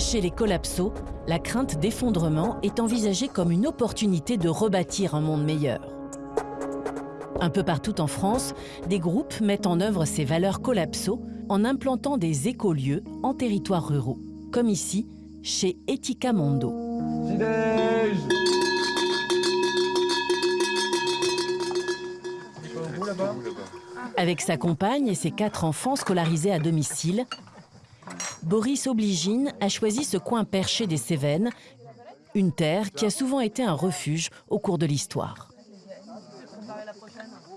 Chez les collapsos, la crainte d'effondrement est envisagée comme une opportunité de rebâtir un monde meilleur. Un peu partout en France, des groupes mettent en œuvre ces valeurs collapso en implantant des écolieux en territoires ruraux, comme ici, chez Etika Mondo. Avec sa compagne et ses quatre enfants scolarisés à domicile, Boris Obligine a choisi ce coin perché des Cévennes, une terre qui a souvent été un refuge au cours de l'histoire.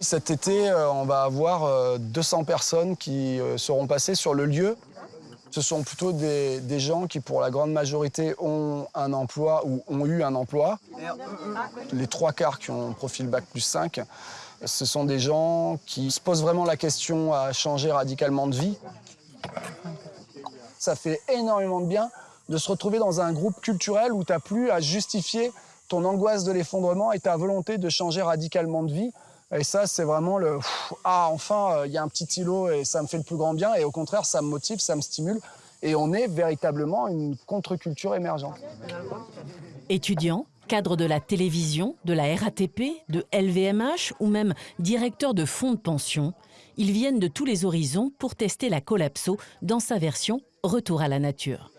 Cet été, euh, on va avoir 200 euh, personnes qui euh, seront passées sur le lieu. Ce sont plutôt des, gens qui, pour la grande majorité, ont un emploi ou ont eu un emploi. Les trois quarts qui ont profil Bac plus 5, ce sont des gens qui se posent vraiment la question à changer radicalement de vie. Ça fait énormément de bien de se retrouver dans un groupe culturel où tu n'as plus à justifier ton angoisse de l'effondrement et ta volonté de changer radicalement de vie. Et ça, c'est vraiment le ah enfin, euh, il y a un petit îlot et ça me fait le plus grand bien. Et au contraire, ça me motive, ça me stimule. Et on est véritablement une contre-culture émergente. Étudiants, cadre de la télévision, de la RATP, de LVMH ou même directeur de fonds de pension, ils viennent de tous les horizons pour tester la collapso dans sa version Retour à la nature.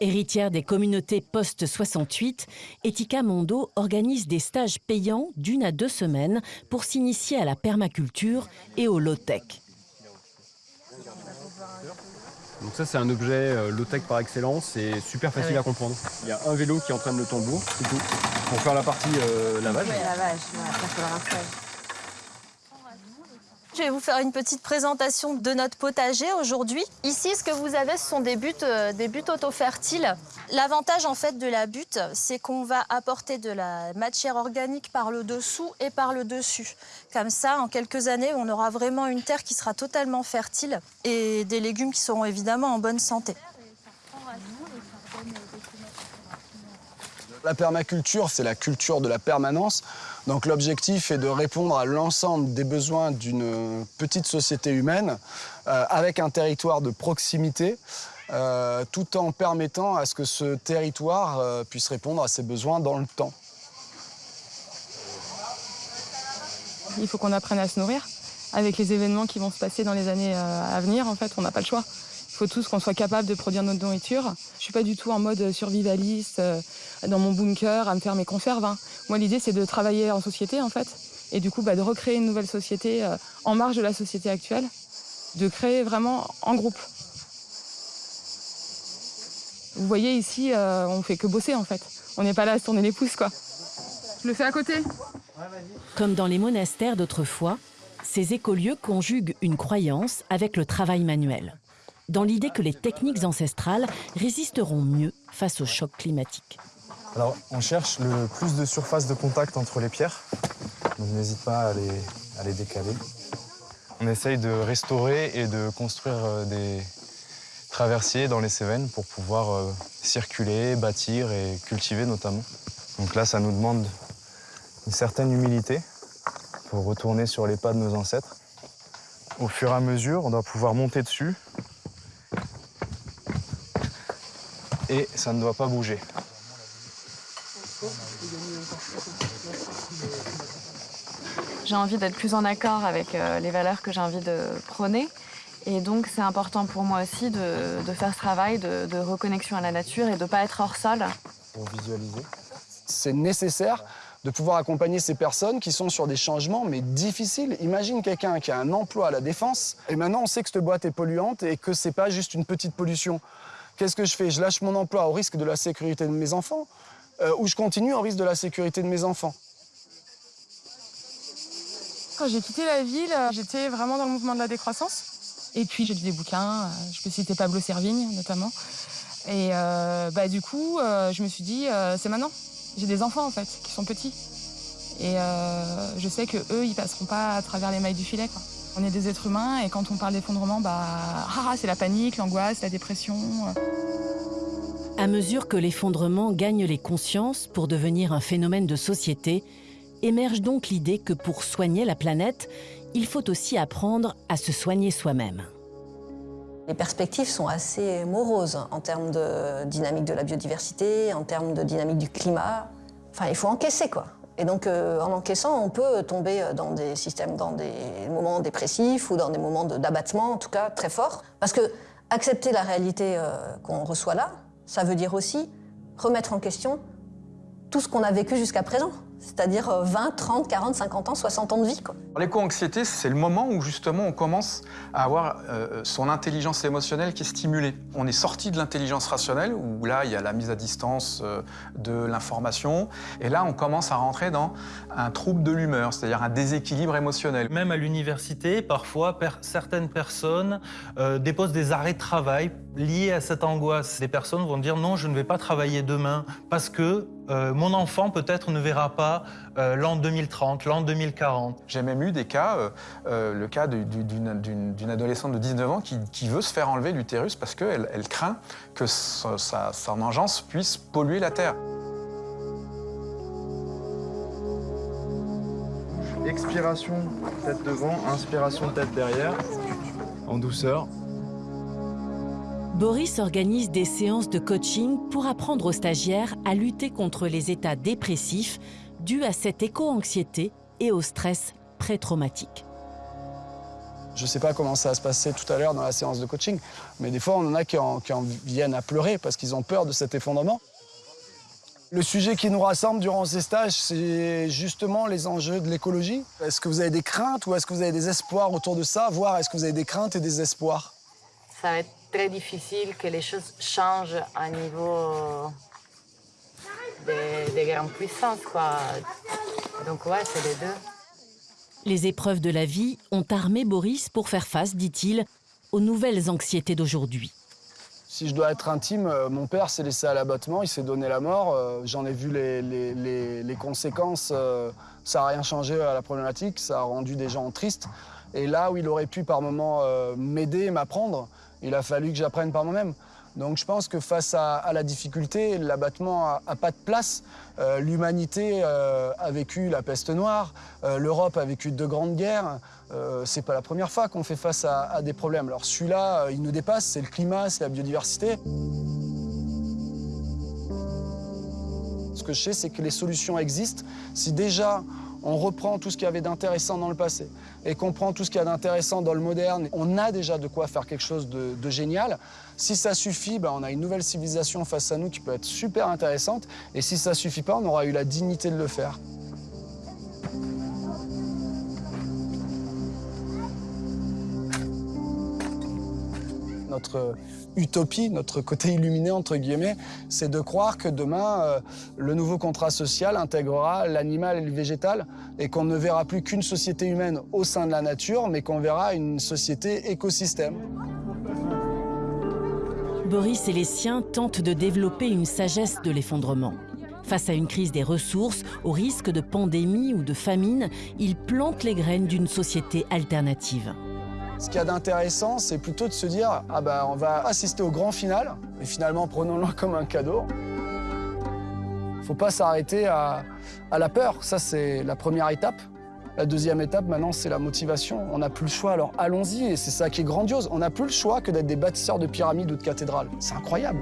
Héritière des communautés post-68, Etika Mondo organise des stages payants d'une à deux semaines pour s'initier à la permaculture et au low-tech. Donc ça c'est un objet euh, low-tech par excellence et super facile ah à comprendre. Il y a un vélo qui entraîne le tambour, c'est tout. Pour faire la partie euh, lavage. Oui, lavage, je vais vous faire une petite présentation de notre potager aujourd'hui. Ici, ce que vous avez, ce sont des buttes, euh, des buttes auto-fertiles. L'avantage en fait de la butte, c'est qu'on va apporter de la matière organique par le dessous et par le dessus. Comme ça, en quelques années, on aura vraiment une terre qui sera totalement fertile et des légumes qui seront évidemment en bonne santé. La permaculture, c'est la culture de la permanence. Donc l'objectif est de répondre à l'ensemble des besoins d'une petite société humaine euh, avec un territoire de proximité, euh, tout en permettant à ce que ce territoire euh, puisse répondre à ses besoins dans le temps. Il faut qu'on apprenne à se nourrir. Avec les événements qui vont se passer dans les années à venir, en fait, on n'a pas le choix faut tous qu'on soit capable de produire notre nourriture. Je suis pas du tout en mode survivaliste, euh, dans mon bunker, à me faire mes conserves. Hein. Moi, l'idée, c'est de travailler en société, en fait, et du coup, bah, de recréer une nouvelle société euh, en marge de la société actuelle, de créer vraiment en groupe. Vous voyez, ici, euh, on fait que bosser, en fait. On n'est pas là à se tourner les pouces, quoi. Je le fais à côté. Comme dans les monastères d'autrefois, ces écolieux conjuguent une croyance avec le travail manuel dans l'idée que les techniques ancestrales résisteront mieux face au choc climatique. Alors, on cherche le plus de surface de contact entre les pierres, donc n'hésite pas à les, à les décaler. On essaye de restaurer et de construire euh, des traversiers dans les Cévennes pour pouvoir euh, circuler, bâtir et cultiver notamment. Donc là, ça nous demande une certaine humilité pour retourner sur les pas de nos ancêtres. Au fur et à mesure, on doit pouvoir monter dessus et ça ne doit pas bouger. J'ai envie d'être plus en accord avec euh, les valeurs que j'ai envie de prôner. Et donc, c'est important pour moi aussi de, faire ce travail de, reconnexion à la nature et de ne pas être hors sol. Pour visualiser. C'est nécessaire de pouvoir accompagner ces personnes qui sont sur des changements, mais difficiles. Imagine quelqu'un qui a un emploi à la défense, et maintenant on sait que cette boîte est polluante et que c'est pas juste une petite pollution. Qu'est-ce que je fais? Je lâche mon emploi au risque de la sécurité de mes enfants euh, ou je continue au risque de la sécurité de mes enfants? Quand j'ai quitté la ville, euh, j'étais vraiment dans le mouvement de la décroissance. Et puis j'ai lu des bouquins, euh, je peux citer Pablo Servigne notamment. Et bah, du coup, je me suis dit, c'est maintenant. J'ai des enfants en fait, qui sont petits. Et je sais que eux, ils passeront pas à travers les mailles du filet. On est des êtres humains et quand on parle d'effondrement, bah, ah, c'est la panique, l'angoisse, la dépression. À mesure que l'effondrement gagne les consciences pour devenir un phénomène de société, émerge donc l'idée que pour soigner la planète, il faut aussi apprendre à se soigner soi-même. Les perspectives sont assez moroses en termes de dynamique de la biodiversité, en termes de dynamique du climat. Enfin, il faut encaisser, quoi. Et donc, euh, en encaissant, on peut tomber dans des systèmes, dans des moments dépressifs ou dans des moments d'abattement, en tout cas, très forts. Parce que accepter la réalité euh, qu'on reçoit là, ça veut dire aussi remettre en question tout ce qu'on a vécu jusqu'à présent c'est-à-dire 20, 30, 40, 50 ans, 60 ans de vie. L'éco-anxiété, c'est le moment où justement on commence à avoir euh, son intelligence émotionnelle qui est stimulée. On est sorti de l'intelligence rationnelle, où là il y a la mise à distance euh, de l'information, et là on commence à rentrer dans un trouble de l'humeur, c'est-à-dire un déséquilibre émotionnel. Même à l'université, parfois certaines personnes euh, déposent des arrêts de travail liés à cette angoisse. Des personnes vont dire non, je ne vais pas travailler demain parce que mon enfant peut-être ne verra pas euh, l'an 2030, l'an 2040. J'ai même eu des cas, euh, euh, le cas d'une adolescente de 19 ans qui, veut se faire enlever l'utérus parce qu'elle elle craint que sa, son engeance puisse polluer la Terre. Expiration, tête devant, inspiration, tête derrière, en douceur. Boris organise des séances de coaching pour apprendre aux stagiaires à lutter contre les états dépressifs dû à cette éco-anxiété et au stress pré-traumatique. Je ne sais pas comment ça va se passer tout à l'heure dans la séance de coaching, mais des fois, on en a qui en, viennent à pleurer parce qu'ils ont peur de cet effondrement. Le sujet qui nous rassemble durant ces stages, c'est justement les enjeux de l'écologie. Est-ce que vous avez des craintes ou est-ce que vous avez des espoirs autour de ça? Voire est-ce que vous avez des craintes et des espoirs? Ça va être très difficile que les choses changent à niveau des, grandes puissances, quoi. Donc ouais, c'est les deux. Les épreuves de la vie ont armé Boris pour faire face, dit-il, aux nouvelles anxiétés d'aujourd'hui. Si je dois être intime, euh, mon père s'est laissé à l'abattement, il s'est donné la mort. Euh, j'en ai vu les, les, conséquences. Euh, ça n'a rien changé à la problématique, ça a rendu des gens tristes. Et là où il aurait pu par moments m'aider, m'apprendre, il a fallu que j'apprenne par moi-même. Donc je pense que face à, la difficulté, l'abattement n'a pas de place. Euh, l'humanité euh, a vécu la peste noire, euh, l'Europe a vécu deux grandes guerres. c'est pas la première fois qu'on fait face à, à des problèmes. Alors celui-là, il nous dépasse, c'est le climat, c'est la biodiversité. Ce que je sais, c'est que les solutions existent. Si déjà on reprend tout ce qu'il y avait d'intéressant dans le passé et qu'on prend tout ce qu'il y a d'intéressant dans le moderne, on a déjà de quoi faire quelque chose de, génial. Si ça suffit, ben, on a une nouvelle civilisation face à nous qui peut être super intéressante. Et si ça suffit pas, on aura eu la dignité de le faire. Notre utopie, notre côté illuminé, entre guillemets, c'est de croire que demain, euh, le nouveau contrat social intégrera l'animal et le végétal et qu'on ne verra plus qu'une société humaine au sein de la nature, mais qu'on verra une société écosystème. Boris et les siens tentent de développer une sagesse de l'effondrement. Face à une crise des ressources, au risque de pandémie ou de famine, ils plantent les graines d'une société alternative. Ce qu'il y a d'intéressant, c'est plutôt de se dire ah ben, on va assister au grand final, et finalement prenons-le comme un cadeau. Faut pas s'arrêter à, la peur, ça c'est la première étape. La deuxième étape, maintenant, c'est la motivation. On n'a plus le choix, alors allons-y, et c'est ça qui est grandiose. On n'a plus le choix que d'être des bâtisseurs de pyramides ou de cathédrales. C'est incroyable.